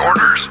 orders.